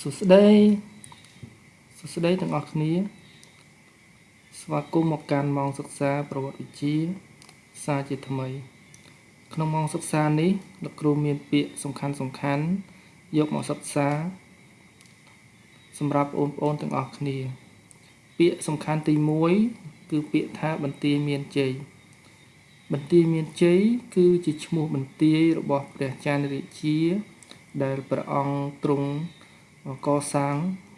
សួស្តីសួស្តីទាំងអស់គ្នា ស្វាគមន៍មកកាន់ម៉ោងសិក្សាប្រវត្តិវិទ្យាសាជាថ្មី ក្នុងម៉ោងសិក្សានេះលោកគ្រូមានពាក្យសំខាន់សំខាន់យកមកសិក្សា សម្រាប់បងប្អូនទាំងអស់គ្នា ពាក្យសំខាន់ទី1គឺពាក្យថាបន្ទាយមានជ័យបន្ទាយមានជ័យគឺជាឈ្មោះបន្ទាយរបស់ព្រះច័ន្ទរាជា ដែលព្រះអង្គទ្រង់ កសាង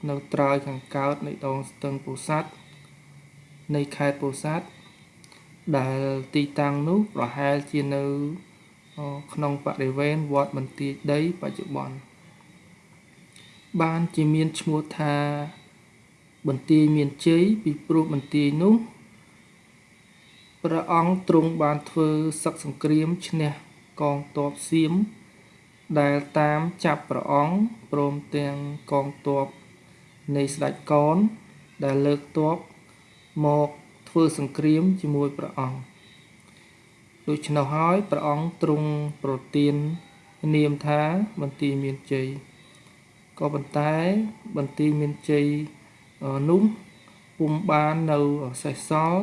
នៅត្រើយខាងកើតនៃដងស្ទឹងពោធិ៍សាត់នៃខេត្តពោធិ៍សាត់ដែលទីតាំងនោះប្រហែលជានៅក្នុងបរិវេណវត្តបន្ទាយដីបច្ចុប្បន្នបានជាមានឈ្មោះថាបន្ទាយមានជ័យពីព្រោះបន្ទាយនោះព្រះអង្គទ្រង់បានធ្វើសឹកសង្គ្រាមឈ្នះកងទ័ពសៀម ដែលតាមចាប់ព្រះអង្គព្រមទាំងកងទ័ពនៃស្ដេចកន ដែលលើកទ័ពមកធ្វើសង្គ្រាមជាមួយព្រះអង្គដូច្នោះហើយព្រះអង្គទ្រង់ប្រទាននាមថាបន្ទាយមានជ័យក៏ប៉ុន្តែបន្ទាយមានជ័យនោះពុំបាននៅសេសសល់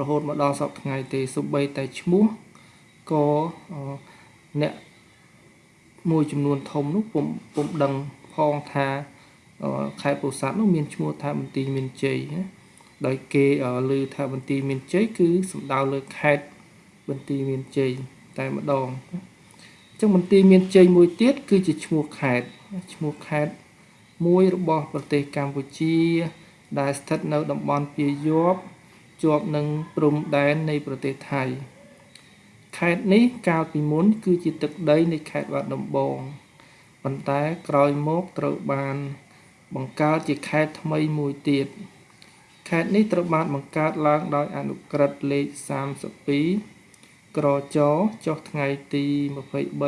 រហូតមកដល់សពថ្ងៃទេសូម្បីតែឈ្មោះក៏អ្នក មួយចំនួនធំនោះពុំពុំដឹងផងថាខេត្តពោធិ៍សាត់នោះមានឈ្មោះថាបន្ទាយមានជ័យណាដោយគេឮថាបន្ទាយមានជ័យគឺសំដៅលើខេត្តបន្ទាយមានជ័យតែម្ដងអញ្ចឹងបន្ទាយមានជ័យមួយទៀតគឺជាឈ្មោះខេត្តឈ្មោះខេត្តមួយរបស់ប្រទេសកម្ពុជា ដែលស្ថិតនៅតំបន់ពាយ័ព្យជាប់នឹងព្រំដែននៃប្រទេសថៃ ខេត្តនេះកាលពីមុន គឺជាទឹកដីនៃខេត្តបាត់ដំបងប៉ុន្តែក្រោយមកត្រូវបាន បង្កើតជាខេត្តថ្មីមួយទៀតខេត្តនេះត្រូវបានបង្កើតឡើងដោយអនុក្រឹត្យលេខ32ក្រចចុះថ្ងៃទី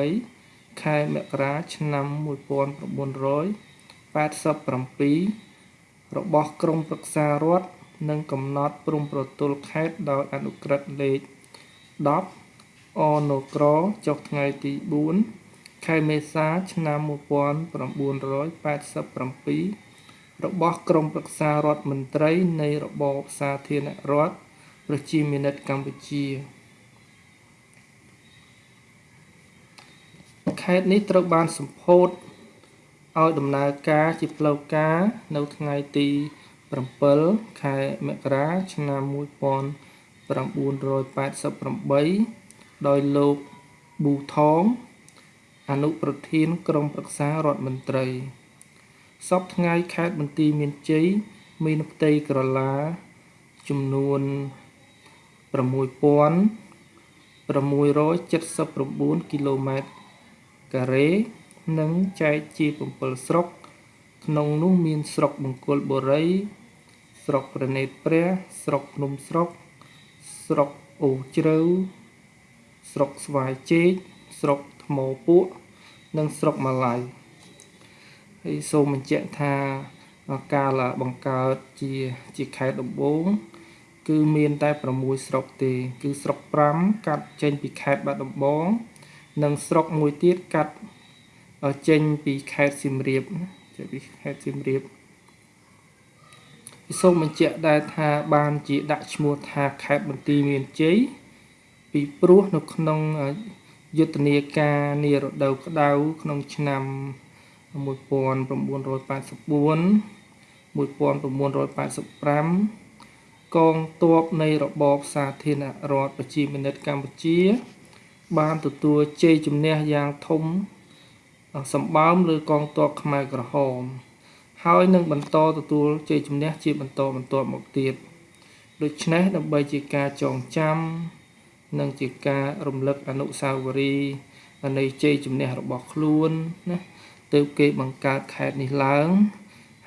23ខែមករាឆ្នាំ1987របស់ក្រមប្រឹក្សារដ្ឋនិងកំណត់ព្រំប្រទល់ខេត្តដោយអនុក្រឹត្យលេខ10 អនក្រចុះថ្ងៃទី4ខែមេសាឆ្នាំ1987របស់ក្រមប្រឹក្សារដ្ឋមន្ត្រីនៃរបបសាធារណរដ្ឋប្រជាមានិតកម្ពុជាខេត្តនេះត្រូវបានសម្ពោធឲ្យដំណើរការជាផ្លូវការនៅថ្ងៃទី7ខែមករាឆ្នាំ1988 ដោយលោកប៊ូថងអនុប្រធានក្រុមប្រឹក្សារដ្ឋមន្ត្រីសពថ្ងៃខេត្តបន្ទាយមានជ័យមានផ្ទៃក្រឡាចំនួន6679គីឡូម៉ែត្រការ៉េនិងចែកជា7ស្រុក ក្នុងនោះមានស្រុកបង្គោលបុរី ស្រុកប្រណេតព្រះ ស្រុកភ្នំស្រុក ស្រុកអូជ្រៅ ស្រុកស្វាយជែកស្រុកថ្មពួក និងស្រុកម៉ាឡៃហើយសូមបញ្ជាក់ថាកាលបង្កើតជាជាខេត្តដំបូងគឺមានតែ6ស្រុកទេ គឺស្រុក5កាត់ចេញពីខេត្តបាត់ដំបង និងស្រុកមួយទៀតកាត់ចេញពីខេត្តសៀមរាបចេញពីខេត្តសៀមរាបសូមបញ្ជាក់ដែរថាបានជាដាក់ឈ្មោះថាខេត្តបន្ទាយមានជ័យ ពីព្រោះនៅក្នុងយុទ្ធនាការនារដូវក្តៅក្នុងឆ្នាំ1984 1985កងទ័ពនៃរបបសាធារណរដ្ឋប្រជាមានិតកម្ពុជា បានទទួលជ័យជំនះយ៉ាងធំសម្បើមលើកងទ័ពខ្មែរក្រហម ហើយនឹងបន្តទទួលជ័យជំនះជាបន្តបន្ទាប់មកទៀតដូច្នេះដើម្បីជាការចងចាំ និងជាការរំលឹកអនុស្សាវរីយ៍នៃជ័យជំនះរបស់ខ្លួនណាទើបគេបង្កើតខេត្តនេះឡើង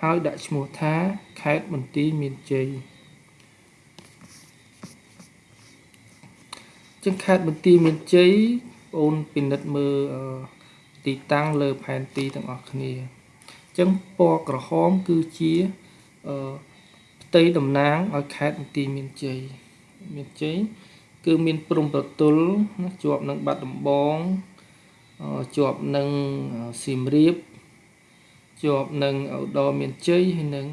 ហើយដាក់ឈ្មោះថាខេត្តបន្ទាយមានជ័យចឹងខេត្តបន្ទាយមានជ័យបងអូនពិនិត្យមើលទីតាំងលើផែនទីទាំងអស់គ្នាចឹងពណ៌ក្រហមគឺជាផ្ទៃតំណាងឲ្យខេត្តបន្ទាយមានជ័យមានជ័យ គឺមានព្រំប្រទល់ណាជាប់នឹងបាត់ដំបងជាប់នឹងសៀមរាបជាប់នឹងឧត្តរមានជ័យហើយនឹង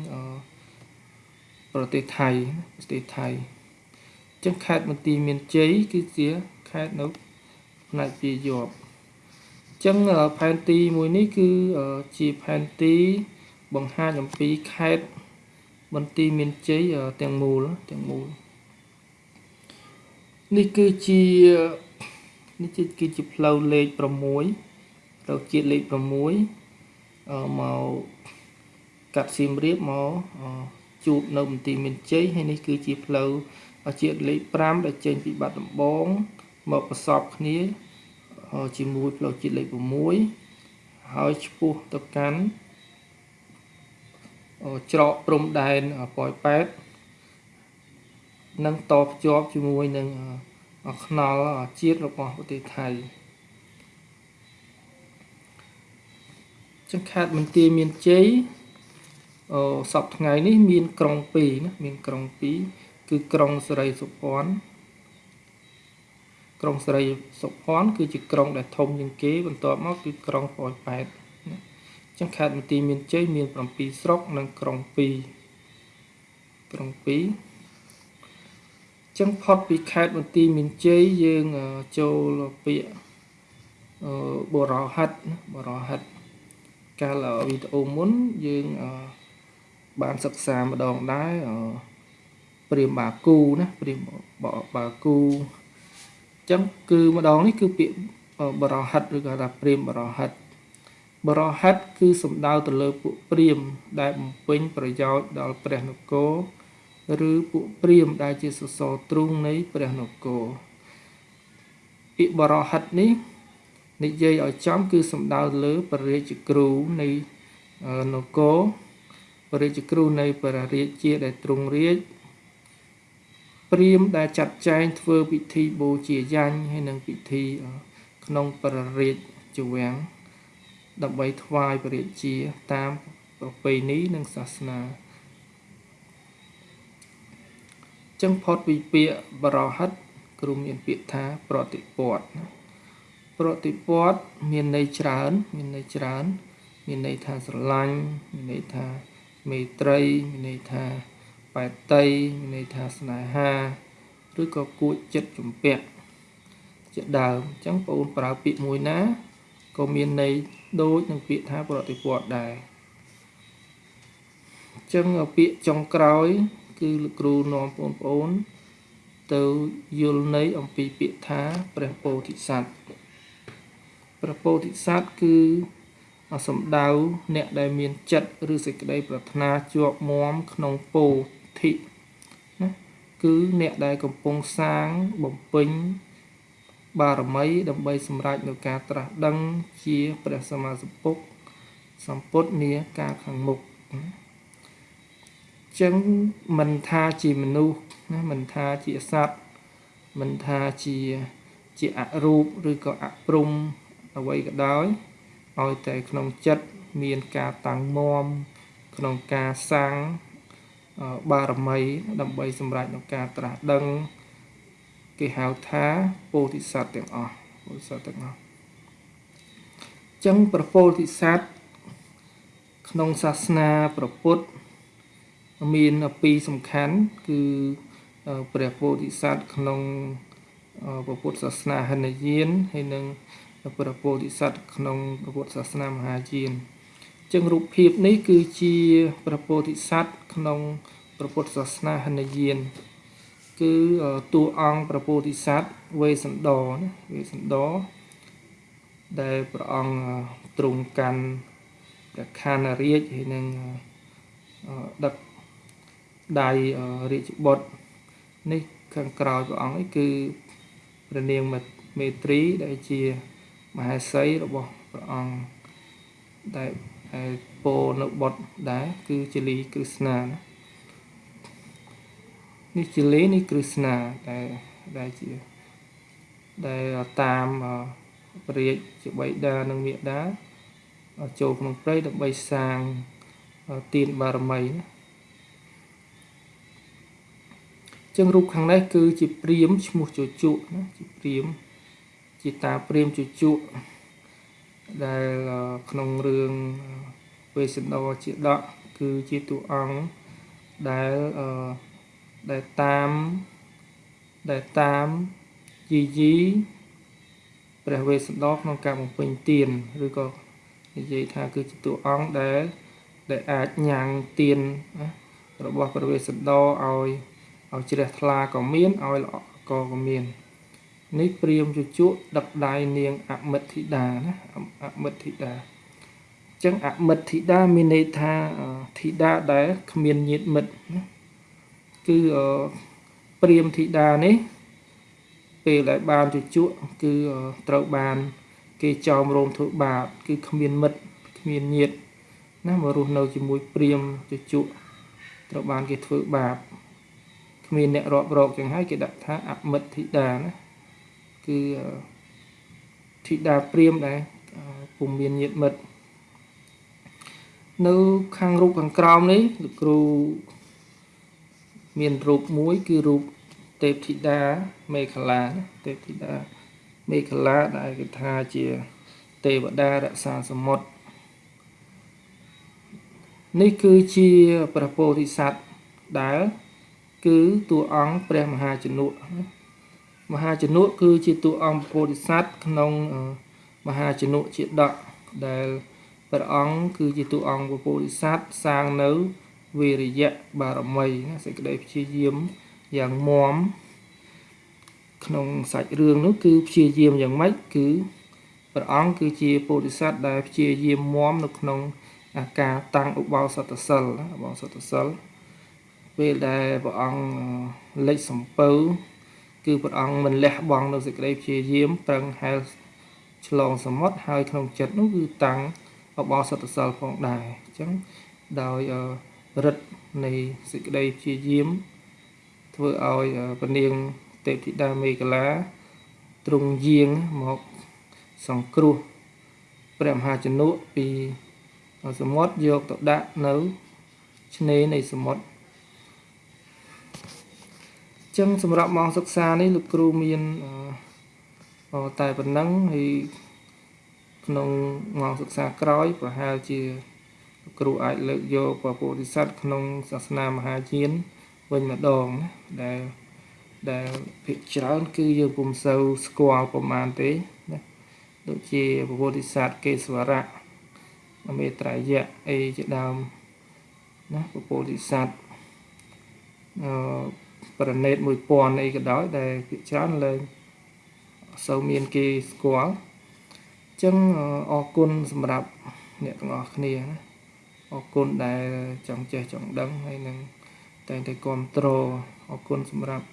ប្រទេសថៃប្រទេសថៃអញ្ចឹងខេត្តមន្ទីរមានជ័យគឺជាខេត្តនៅផ្នែកពីយប់អញ្ចឹងផែនទីមួយនេះគឺជាផែនទីបង្ហាញអំពីខេត្តមន្ទីរមានជ័យទាំងមូលទាំងមូល នេះគឺជានេះគឺជាផ្លូវលេខ6ផ្លូវជាតិលេខ6មកកាត់សៀមរាបមកជួបនៅមន្ទីរមានជ័យហើយនេះគឺជាផ្លូវជាតិលេខ5ដែលចេញពីបាត់ដំបងមកប្រសពគ្នាជាមួយផ្លូវជាតិលេខ6ហើយឆ្ពោះទៅកាន់ច្រកព្រំដែនប៉ោយប៉ែត និងតភ្ជាប់ជាមួយនឹងខ្នល់ជាតិរបស់ប្រទេសថៃចឹងខេត្តមន្ទីរមានជ័យអសពថ្ងៃនេះមានក្រុង2ណាមានក្រុង2គឺក្រុងសេរីសុភ័ណ្ឌក្រុងសេរីសុភ័ណ្ឌគឺជាក្រុងដែលធំជាងគេបន្ទាប់មកគឺក្រុងប៉ោយប៉ែតណាចឹងខេត្តមន្ទីរមានជ័យមាន7ស្រុកនិងក្រុង2ក្រុង2 ចឹងផុតពីខេត្តបន្ទាយមានជ័យយើងចូលពាក្យបរោហិតបរោហិតកាលវីដេអូមុនយើងបានសិក្សាម្ដងដែរព្រាមបាគូណាព្រាមបាគូចឹងគឺម្ដងនេះគឺពាក្យបរោហិតឬក៏ថាព្រាមបរោហិតបរោហិតគឺសំដៅទៅលើពួកព្រាមដែលបំពេញប្រយោជន៍ដល់ព្រះនគរ ឬពួកព្រាមដែលជាសសរទ្រូងនៃព្រះនគរពាក្យបរោហិតនេះនិយាយឲ្យចំគឺសំដៅលើព្រះរាជគ្រូនៃនគរព្រះរាជគ្រូនៃព្រះរាជាដែលទ្រង់រាជព្រាមដែលចាត់ចែងធ្វើពិធីបូជាយញ្ញហើយនិងពិធីក្នុងព្រះរាជវាំងដើម្បីថ្វាយព្រះរាជាតាមប្រពៃណីនិងសាសនា ចឹងផុតពីពាក្យបរោហិតគ្រូមានពាក្យថាប្រតិពតប្រតិពតមានន័យច្រើន មានន័យច្រើន មានន័យថាស្រឡាញ់មានន័យថាមេត្រីមានន័យថាបែតតីមានន័យថាស្នេហាឬក៏គួចចិត្តជំពាក់ជាដើមអញ្ចឹងបងប្រើពាក្យមួយណាក៏មានន័យដូចនឹងពាក្យថាប្រតិពតដែរអញ្ចឹងពាក្យចុងក្រោយ គឺលោកគ្រូនាំបងប្អូន ទៅយល់ន័យអំពីពាក្យថាព្រះពោធិសត្វព្រះពោធិសត្វគឺសំដៅអ្នកដែលមានចិត្តឬសេចក្តីប្រាថ្នាជាប់មាំក្នុងពោធិណាគឺអ្នកដែលកំពុងសាងបំពេញបារមីដើម្បីសម្រេចនៅការត្រាស់ដឹងជាព្រះសម្មាសម្ពុទ្ធសម្ពុទ្ធនាការខាងមុខណា ចឹងមិនថាជាមនុស្សណាមិនថាជាសត្វមិនថាជាជាអរូបឬក៏អព្រំអ្វីក៏ដោយឲ្យតែក្នុងចិត្តមានការតាំងមមក្នុងការសាងបារមី ដើម្បីសម្រេចក្នុងការត្រាស់ដឹង គេហៅថាពោធិសត្វទាំងអស់ពោធិសត្វទាំងអស់ចឹងប្រពោធិសត្វក្នុងសាសនាព្រះពុទ្ធ មានពីរសំខាន់គឺព្រះពោធិសត្វក្នុងពុទ្ធសាសនាហិនយានហើយនិងព្រះពោធិសត្វក្នុងពុទ្ធសាសនាមហាយានចឹងរូបភាពនេះគឺជាព្រះពោធិសត្វក្នុងព្រះពុទ្ធសាសនាហិនយាន គឺតួអង្គព្រះពោធិសត្វវេសន្តរណាវេសន្តរដែលព្រះអង្គទ្រង់កាន់ព្រះខណ្ឌរាជហើយនឹងដឹក ដៃរាជបុត្រនេះខាងក្រោយព្រះអង្គនេះគឺព្រះនាងមេត្រី ដែលជាមហេសីរបស់ព្រះអង្គដែលពោនៅបុត្រដែរគឺជាលីគ្រឹស្ណាណានេះជាលីនេះគ្រឹស្ណាដែលដែលជាដែលតាមព្រះរាជជាបិតានិងមេដាចូលក្នុងព្រៃដើម្បីសាងទានបារមីណា ចឹងរូបខាងនេះគឺជាព្រាមឈ្មោះជជក់ណាជាព្រាមជាតាព្រាមជជក់ដែលក្នុងរឿងវេស្សន្តរជាដកគឺជាតួអង្គដែលអឺដែលតាមដែលតាមយីយីព្រះវេស្សន្តរក្នុងការបំពេញទានឬក៏និយាយថាគឺជាតួអង្គដែលដែលអាចញ៉ាំងទានរបស់ព្រះវេស្សន្តរឲ្យ ឲ្យជ្រះថ្លាក៏មានឲ្យល្អក៏ក៏មាននេះព្រាមជជក់ដឹកដៃនាងអមិទ្ធិតាណាអមិទ្ធិតាអញ្ចឹងអមិទ្ធិតាមានន័យថាធីតាដែលគ្មានញាតិមិត្តណាគឺព្រាមធីតានេះ ពេលដែលបានជជក់គឺត្រូវបាន គេចោមរោមធ្វើបាបគឺគ្មានមិត្តគ្មានញាតិណាមករស់នៅជាមួយព្រាមជជក់ត្រូវបានគេធ្វើបាប គ្មានអ្នករាប់រកចឹងហើយគេដាក់ថាអមិទ្ធិតាណាគឺធីតាព្រាមដែរពុំមានញាតិមិត្តនៅខាងរូបខាងក្រោមនេះលោកគ្រូមានរូបមួយគឺរូបទេពធីតាមេខលាទេពធីតាមេខលាដែលគេថាជា ទេវតារក្សាសមុទ្រនេះគឺជាព្រះពោធិសត្វដែល គឺតួអង្គព្រះមហាជនុមហាជនុគឺជាតួអង្គពោធិសត្វក្នុងមហាជនុជាដកដែលព្រះអង្គគឺជាតួអង្គពោធិសត្វសាងនៅវិរិយៈបារមីណាសេចក្តីព្យាយាមយ៉ាងមមក្នុងសាច់រឿងនោះគឺព្យាយាមយ៉ាងម៉េចគឺព្រះអង្គគឺជាពោធិសត្វដែលព្យាយាមមមនៅក្នុងអាការតាំងឧបោសថសិលឧបោសថសិល ពេលដែលព្រះអង្គលេចសំពៅគឺព្រះអង្គមិនលះបង់នៅសេចក្តីព្យាយាមប្រឹងហែលឆ្លងសមុទ្រហើយក្នុងចិត្តនោះគឺតាំងឧបោសថសិលផងដែរអញ្ចឹងដោយរិទ្ធនៃសេចក្តីព្យាយាមធ្វើឲ្យពនាងទេពធីតាមេកលាទ្រង់យាងមកសង្គ្រោះព្រះមហាជនុពីសមុទ្រយកទៅដាក់នៅឆ្នេរនៃសមុទ្រ ចឹងសម្រាប់ម៉ោងសិក្សានេះលោកគ្រូមានតែប៉ុណ្ណឹងហើយក្នុងម៉ោងសិក្សាក្រោយ ប្រហែលជាគ្រូអាចលើកយកពពុទ្ធិស័តក្នុងសាសនាមហាយានវិញម្ដងណាដែលដែលភាគច្រើន គឺយើងពុំសូវស្គាល់ប្រមាណទេណាដូចជាពពុទ្ធិស័តកេសវរៈមេត្រយៈអីជាដើមណាពពុទ្ធិស័តអឺ ប្រណេត1000អីក៏ដោយដែលភាគច្រើនលែងសូវមានគេស្គាល់អញ្ចឹងអរគុណសម្រាប់អ្នកទាំងអស់គ្នាណាអរគុណដែលចង់ចេះចង់ដឹងហើយនឹងតែងតែគ្រប់គ្រងអរគុណសម្រាប់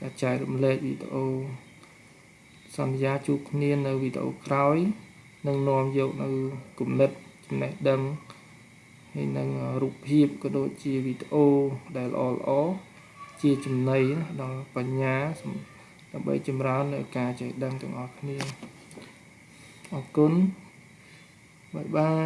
ការចែករំលែកវីដេអូសន្យាជួបគ្នានៅវីដេអូក្រោយនឹងនាំយកនៅគំនិតចំណេះដឹងហើយនឹងរូបភាពក៏ដូចជាវីដេអូដែលល្អល្អ ជាចំណីដល់បញ្ញាដើម្បីចម្រើននៅការចេះដឹងទាំងអស់គ្នាអរគុណបាយបាយ